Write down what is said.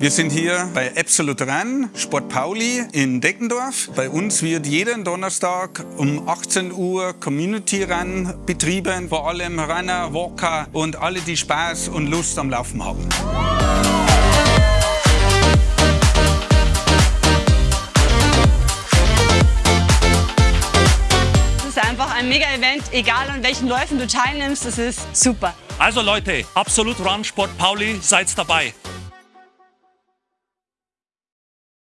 Wir sind hier bei Absolut Run, Sport Pauli in Deckendorf. Bei uns wird jeden Donnerstag um 18 Uhr Community Run betrieben. Vor allem Runner, Walker und alle, die Spaß und Lust am Laufen haben. Es ist einfach ein Mega-Event, egal an welchen Läufen du teilnimmst, es ist super. Also Leute, Absolut Run Sport Pauli, seid dabei.